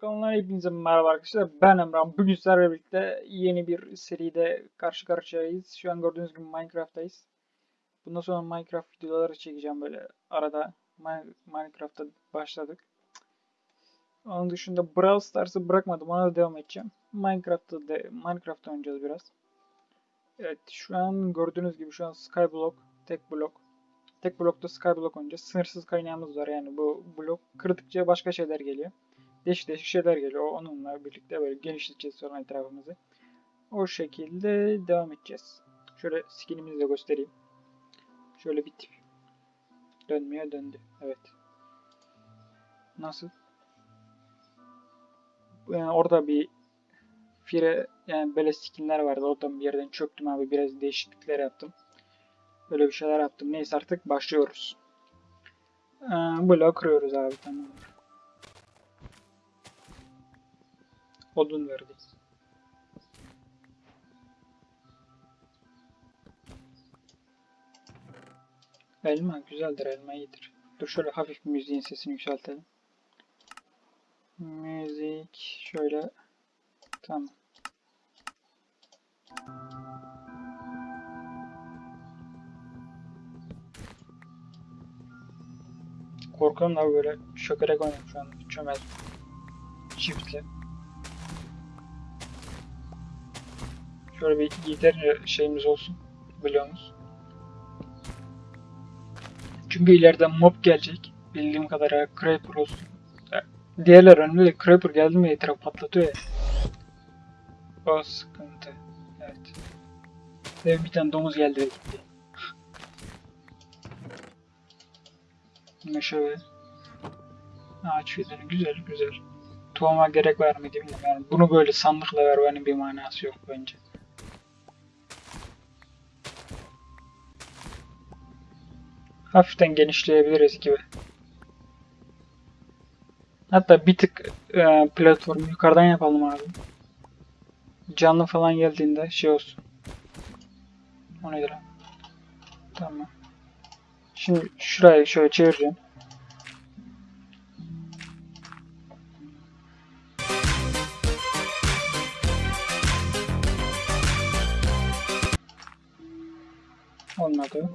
Kanalına hepinize merhaba arkadaşlar. Ben Emrah. Bugün sizlerle birlikte yeni bir seride karşı karşıyayız. Şu an gördüğünüz gibi Minecraft'tayız. Bundan sonra Minecraft videoları çekeceğim böyle arada. Mi- Minecraft'ta başladık. Onun dışında Brawl Stars'ı bırakmadım. Ona da devam edeceğim. Minecraft'ta de Minecraft oynayacağız biraz. Evet şu an gördüğünüz gibi şu an Skyblock, tek blok. Tek blokta Skyblock oynayacağız. Sınırsız kaynağımız var yani bu blok kırdıkça başka şeyler geliyor değişik değişik şeyler geliyor. Onunla birlikte böyle genişleteceğiz sonra etrafımızı. O şekilde devam edeceğiz. Şöyle skinimizi de göstereyim. Şöyle bir tip. Dönmeye döndü. Evet. Nasıl? Yani orada bir fire yani böyle skinler vardı. Oradan bir yerden çöktüm abi. Biraz değişiklikler yaptım. Böyle bir şeyler yaptım. Neyse artık başlıyoruz. Ee, blok kırıyoruz abi tamam. Odun verdi. Elma güzeldir, elma iyidir. Dur şöyle hafif müziğin sesini yükseltelim. Müzik şöyle tamam. Korkuyorum da böyle şökerek oynuyorum şu an. Çömez. Çiftle. Şöyle bir yeterince şeyimiz olsun. Biliyorsunuz. Çünkü ileride mob gelecek. Bildiğim kadarıyla Creeper olsun. Diğerler önünde de Creeper geldi mi etraf patlatıyor ya. O sıkıntı. Evet. Ve bir tane domuz geldi ve gitti. Meşe ve ağaç fideli. Güzel güzel. Tohuma gerek var mı bilmiyorum. Yani bunu böyle sandıkla vermenin bir manası yok bence. Hafiften genişleyebiliriz gibi. Hatta bir tık e, platformu yukarıdan yapalım abi. Canlı falan geldiğinde şey olsun. O nedir? Tamam. Şimdi şurayı şöyle çevireceğim. Olmadı.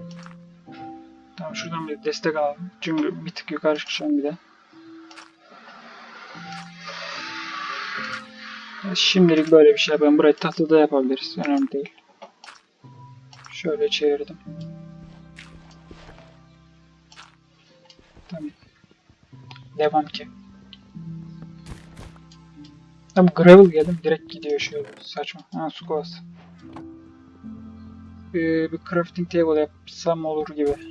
Tamam şuradan bir destek alalım. Çünkü bir tık yukarı çıkacağım bir de. Şimdilik böyle bir şey yapalım. Burayı tahtada yapabiliriz. Önemli değil. Şöyle çevirdim. Tamam. Devam ki. Tamam gravel geldim. Direkt gidiyor şöyle. Saçma. Ha su kovası. Ee, bir crafting table yapsam olur gibi.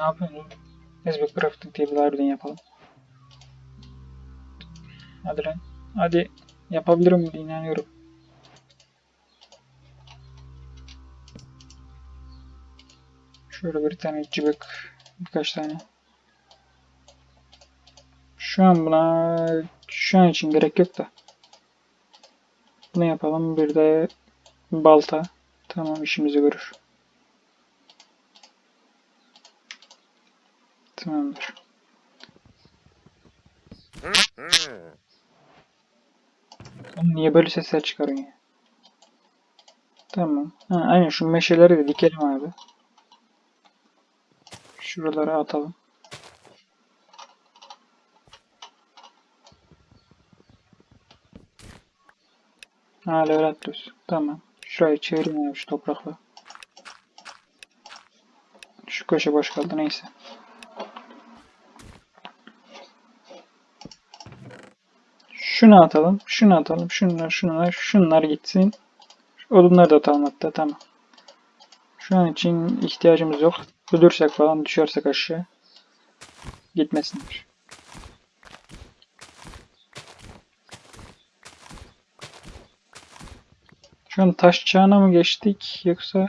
Ne yapıyorsun oğlum? Neyse bir crafting table harbiden yapalım. Hadi lan. Hadi. Yapabilirim diye inanıyorum. Şöyle bir tane cıbık. Birkaç tane. Şu an buna şu an için gerek yok da. Bunu yapalım. Bir de balta. Tamam işimizi görür. Tamamdır. Oğlum niye böyle sesler çıkarıyorsun ya? Tamam. Ha, aynen şu meşeleri de dikelim abi. Şuralara atalım. Ha atlıyoruz. Tamam. Şurayı çevireyim abi şu toprakla. Şu köşe boş kaldı neyse. Şunu atalım, şunu atalım, şunlar, şunlar, şunlar gitsin. Odunları da atalım hatta tamam. Şu an için ihtiyacımız yok. Ölürsek falan düşersek aşağı. Gitmesinler. Şu an taş çağına mı geçtik yoksa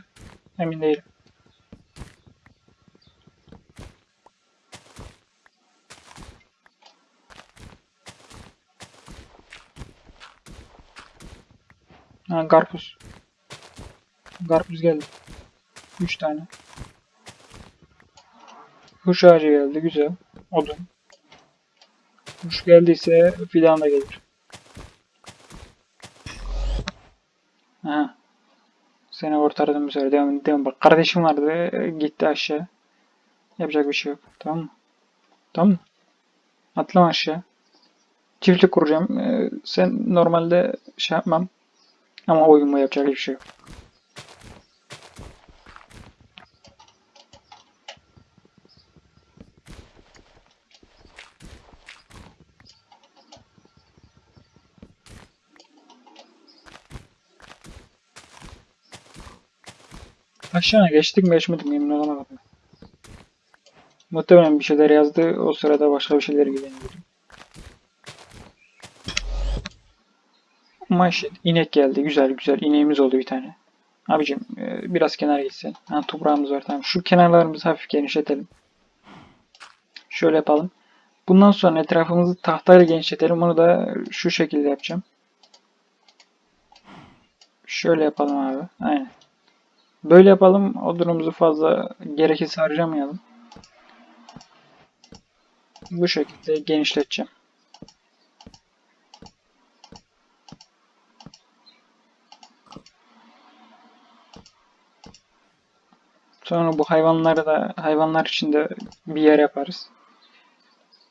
emin değilim. Karpuz. Karpuz geldi. 3 tane. Kuş ağacı geldi. Güzel. Odun. Kuş geldiyse fidan da gelir. Aha. Seni kurtardım bu sefer. Devam, devam. Bak kardeşim vardı. Gitti aşağı. Yapacak bir şey yok. Tamam mı? Tamam mı? Atlama aşağı. Çiftlik kuracağım. Ee, sen normalde şey yapmam. Ama oyun bu yapacak bir şey yok. Aşağı geçtik mi geçmedik mi emin olamadım. Muhtemelen bir şeyler yazdı. O sırada başka bir şeyler ilgileniyordu. Maşallah inek geldi. Güzel güzel. İneğimiz oldu bir tane. Abicim e, biraz kenara gitsin. Ha, toprağımız var tamam. Şu kenarlarımızı hafif genişletelim. Şöyle yapalım. Bundan sonra etrafımızı tahtayla genişletelim. Onu da şu şekilde yapacağım. Şöyle yapalım abi. Aynen. Böyle yapalım. Odunumuzu fazla gerekirse harcamayalım. Bu şekilde genişleteceğim. Sonra bu hayvanları da hayvanlar için de bir yer yaparız.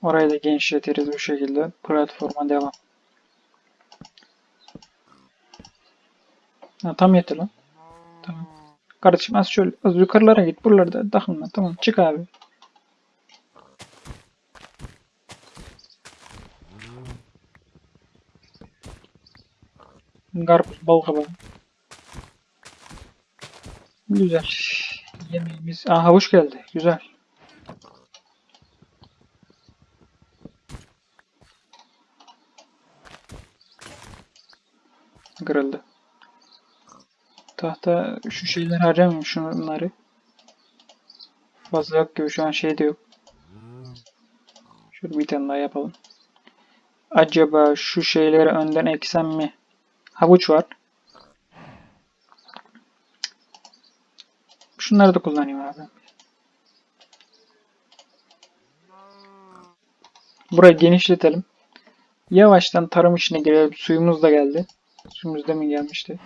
Orayı da genişletiriz bu şekilde. Platforma devam. Ha, tam yeter lan. Tamam. Kardeşim az şöyle az yukarılara git. Buralarda takılma. Tamam çık abi. Karpuz, bal kabağı. Güzel. Yemeğimiz. Aa havuç geldi. Güzel. Kırıldı. Tahta şu şeyleri harcamayayım şunları. Fazla yok gibi şu an şey de yok. Şöyle bir tane daha yapalım. Acaba şu şeyleri önden eksem mi? Havuç var. Şunları da kullanayım abi. Burayı genişletelim. Yavaştan tarım işine girelim. Suyumuz da geldi. Suyumuz da mı gelmişti?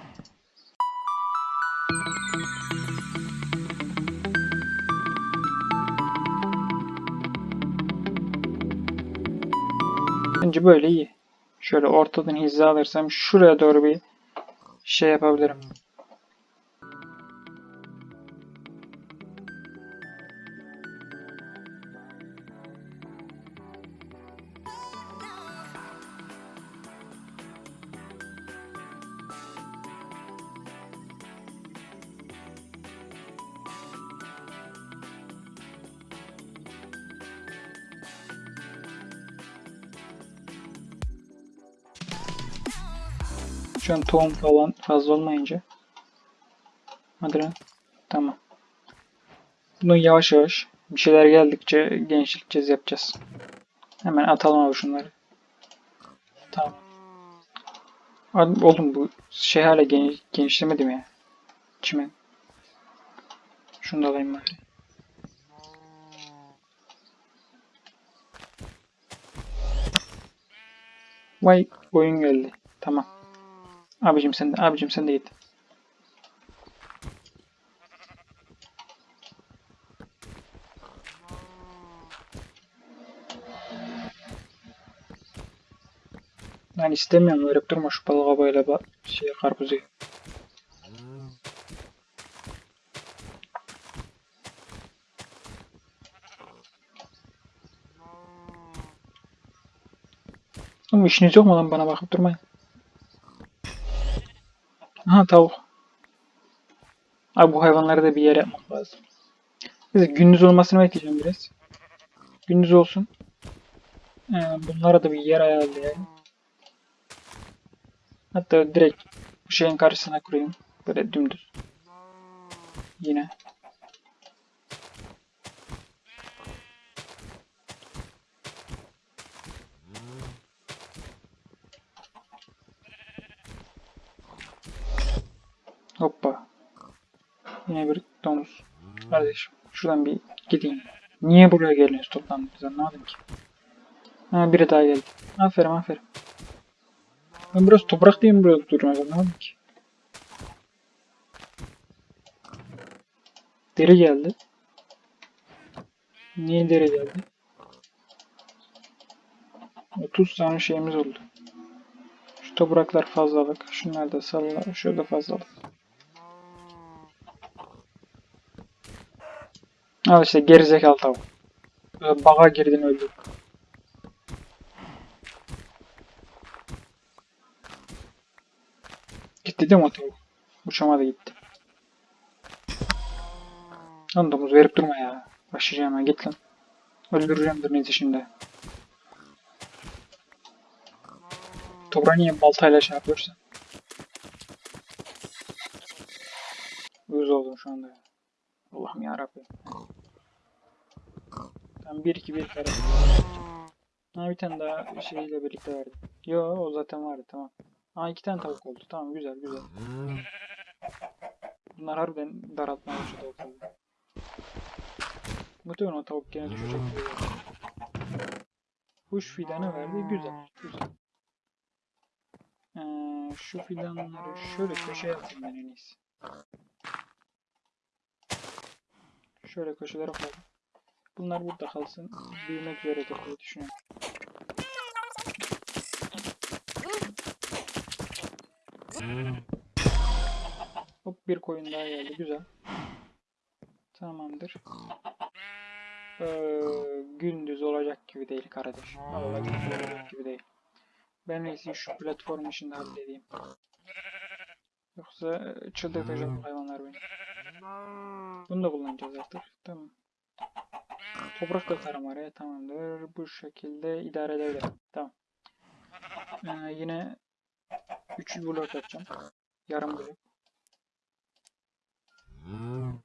Bence böyle iyi. Şöyle ortadan hiza alırsam şuraya doğru bir şey yapabilirim. Tohum falan fazla olmayınca. Hadi. Tamam. Bunu yavaş yavaş bir şeyler geldikçe genişleteceğiz yapacağız. Hemen atalım abi şunları. Tamam. Abi, oğlum bu şey hala geniş, genişlemedim ya. Çimen. Şunu da alayım bari. Vay oyun geldi. Tamam. Abicim sen de, abicim sen de git. Ben istemiyorum verip durma şu balığa böyle şey karpuzu. Ama işiniz yok mu lan bana bakıp durmayın. Aha tavuk. Abi bu hayvanları da bir yere yapmak lazım. Neyse gündüz olmasını bekleyeceğim biraz. Gündüz olsun. Ee, bunlara da bir yer ayarlayayım. Hatta direkt bu şeyin karşısına kurayım. Böyle dümdüz. Yine. Hoppa. Yine bir domuz. Kardeşim şuradan bir gideyim. Niye buraya geliyoruz toplandık biz anlamadım ki. Ha biri daha geldi. Aferin aferin. Ben biraz toprak diye mi burada duruyorum anlamadım ki. Deri geldi. Niye deri geldi? 30 tane şeyimiz oldu. Şu topraklar fazlalık. Şunlar da salla. Şurada fazlalık. Al işte gerizekalı tavuk. Böyle Baga girdin öldü. Gitti değil mi o tavuk? Uçamadı gitti. Lan domuz verip durma ya. Başlayacağım ha git lan. Öldüreceğim birinizi şimdi. Toprağı niye baltayla şey yapıyorsun? Uyuz oldum şu anda. Allah'ım yarabbim. Tam 1 2 1 kare. Ha bir tane daha şeyle birlikte verdim. Yo o zaten vardı tamam. Ha iki tane tavuk oldu. Tamam güzel güzel. Bunlar harbiden daraltmaya başladı ortalığı. Muhtemelen o tavuk gene düşecek. Kuş fidanı verdi. Güzel. Güzel. Ee, şu fidanları şöyle köşeye atayım ben en iyisi. Şöyle köşelere koyalım. Bunlar burada kalsın. Büyümek üzeredir diye düşünüyorum. Hop bir koyun daha geldi. Güzel. Tamamdır. Ee, gündüz olacak gibi değil kardeş. Vallahi gündüz olacak gibi değil. Ben neyse şu platform işini halledeyim. Yoksa çıldırtacak bu hayvanlar beni. Bunu da kullanacağız artık. Tamam. Toprak atarım araya tamamdır. Bu şekilde idare edebilirim. Tamam. Ee, yine 3 blok yapacağım. Yarım blok.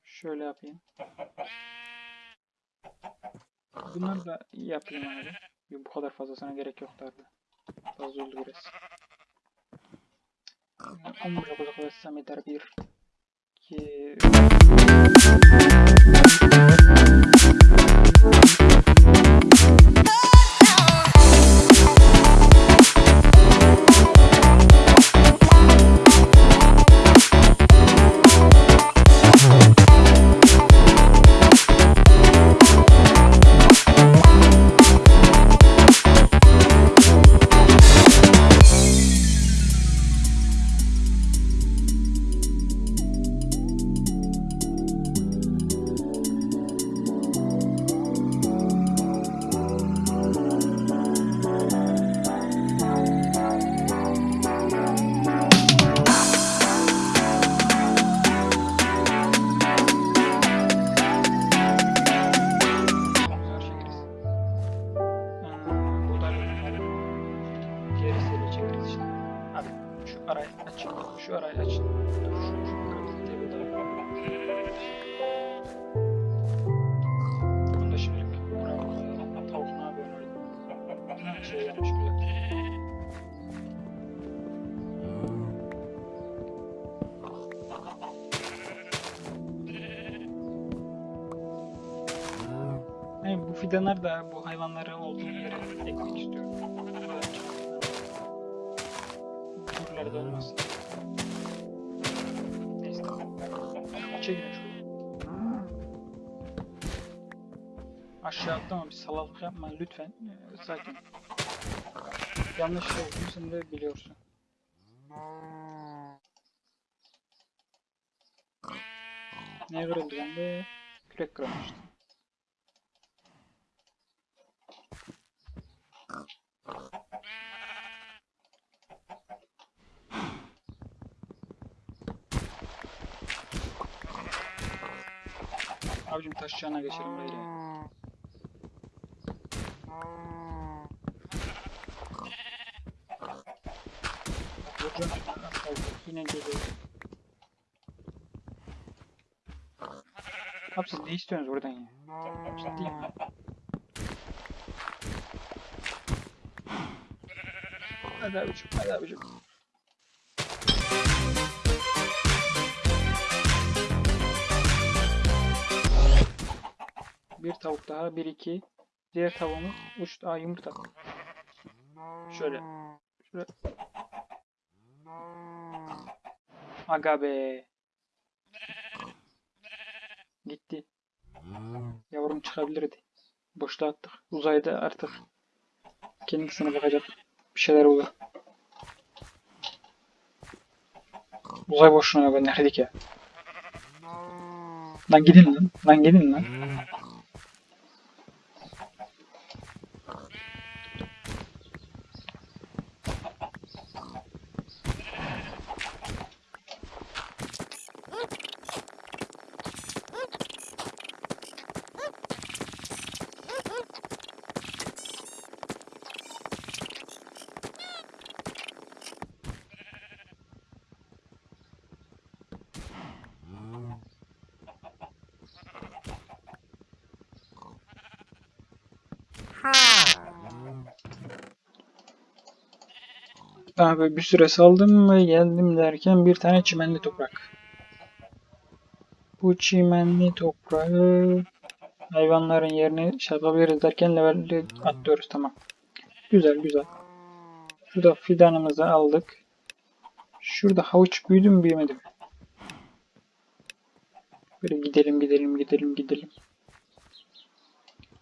Şöyle yapayım. Bunları da yapayım abi. Yok, bu kadar fazlasına gerek yok derdi. Fazla oldu biraz. 10 blok uzaklaşsam yeter. 1 2 Thank you. Fidanlar da bu hayvanların olduğu yere ekmek istiyorum. Buralarda olmasın. Neyse. Çekin şunu. Aşağı atlama bir salalık yapma lütfen. Ee, sakin. Yanlış şey olduğunu de biliyorsun. Ne kırıldı bende? Kürek kırılmıştı. Abicim taş çağına geçelim böyle. ya. Yine geliyor. Abi siz ne istiyorsunuz buradan ya? Ciddiyim ya. Hadi abicim, hadi abicim. Bir tavuk daha. Bir iki. Diğer tavuğumuz uçtu. Aa yumurta. Şöyle. Şöyle. Aga be. Gitti. Yavrum çıkabilirdi. Boşluğa attık. Uzayda artık kendisine bakacak. Bir şeyler olur. Uzay boşluğuna gönderdik ya. Lan gidin lan. Lan gidin lan. Abi bir süre saldım ve geldim derken bir tane çimenli toprak. Bu çimenli toprağı hayvanların yerine yapabiliriz derken levelli atlıyoruz tamam. Güzel güzel. Şurada fidanımızı aldık. Şurada havuç büyüdü mü büyümedi mi? Böyle gidelim gidelim gidelim gidelim.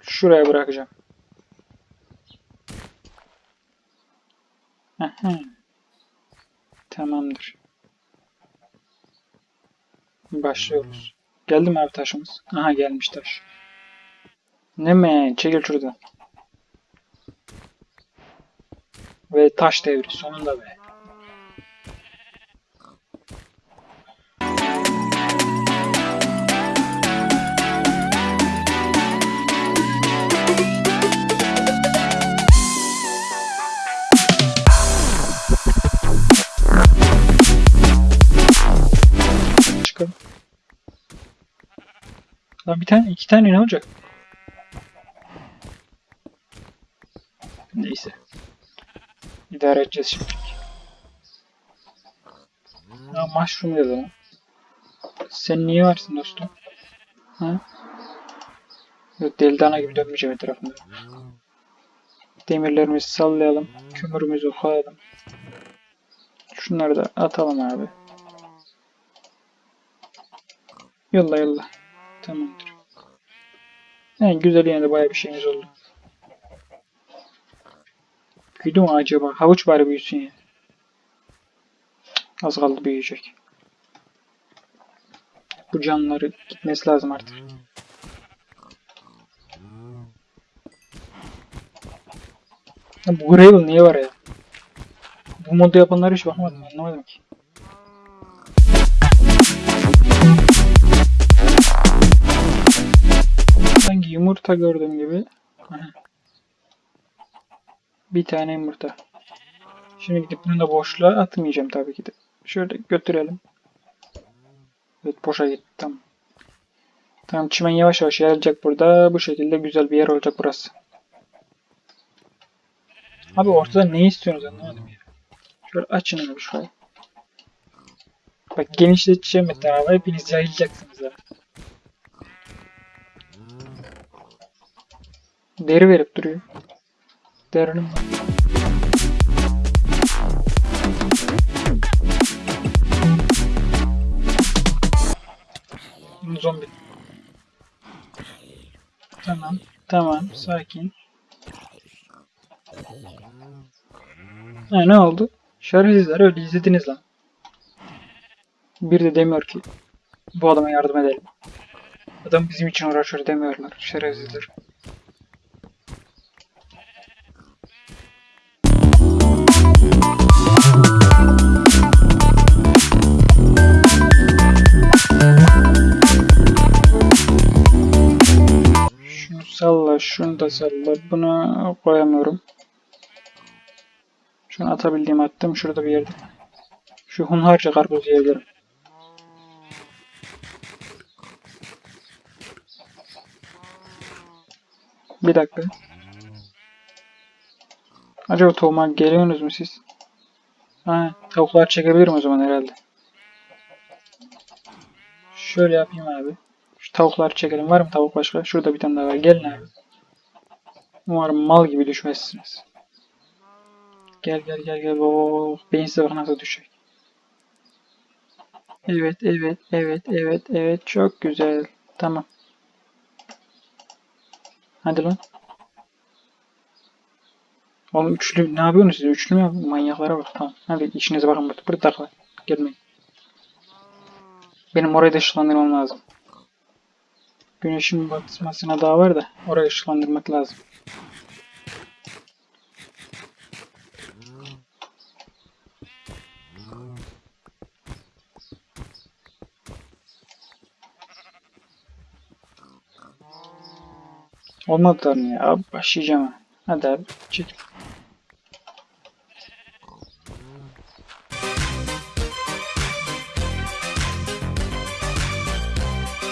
Şuraya bırakacağım. Aha. Tamamdır. Başlıyoruz. Geldi mi abi taşımız? Aha gelmiş taş. Ne mi? Çekil şuradan. Ve taş devri sonunda be. Lan bir tane, iki tane ne olacak? Neyse. İdare edeceğiz şimdi. Ya mushroom lan. Sen niye varsın dostum? Ha? Yok deli dana gibi dönmeyeceğim etrafında. Demirlerimizi sallayalım. Kömürümüzü koyalım. Şunları da atalım abi. Yolla yolla. Tamamdır. En güzel yine de bayağı bir şeyimiz oldu. Büyüdü mü acaba? Havuç bari büyüsün ya. Az kaldı büyüyecek. Bu canları gitmesi lazım artık. Ya bu Gravel niye var ya? Bu modu yapanlara hiç bakmadım anlamadım ki. Yumurta gördüğüm gibi. Bir tane yumurta. Şimdi gidip bunu da boşluğa atmayacağım tabii ki de. Şöyle götürelim. Evet boşa gitti tamam. Tamam çimen yavaş yavaş yayılacak burada. Bu şekilde güzel bir yer olacak burası. Abi ortada ne istiyorsunuz anlamadım ya. Şöyle açın abi şurayı. Bak genişleteceğim etrafı. Hepiniz yayılacaksınız ha. Deri verip duruyor. Derinin var. Zombi. Tamam. Tamam. Sakin. Ha, ne oldu? Şerefsizler öyle izlediniz lan. Bir de demiyor ki bu adama yardım edelim. Adam bizim için uğraşıyor demiyorlar. Şerefsizler. Şunu salla, şunu da salla. Buna koyamıyorum. Şunu atabildiğim attım. Şurada bir yerde. Şu hunharca karpuz yiyebilirim. Bir dakika. Acaba tohuma geliyorsunuz mu siz? Ha, tavuklar çekebilirim o zaman herhalde. Şöyle yapayım abi. Şu Tavukları çekelim. Var mı tavuk başka? Şurada bir tane daha var. Gelin abi. Umarım mal gibi düşmezsiniz. Gel gel gel gel. Oo, beyin size bak nasıl düşecek. Evet evet evet evet evet çok güzel. Tamam. Hadi lan. Oğlum üçlü ne yapıyorsunuz siz? Üçlü mü yapıyorsunuz? Manyaklara bak. Tamam. Hadi işinize bakın burada. Burada takla. Gelmeyin. Benim orayı da ışıklandırmam lazım. Güneşin batmasına daha var da orayı ışıklandırmak lazım. Olmadı da ya. Abi başlayacağım ha. Hadi abi çek.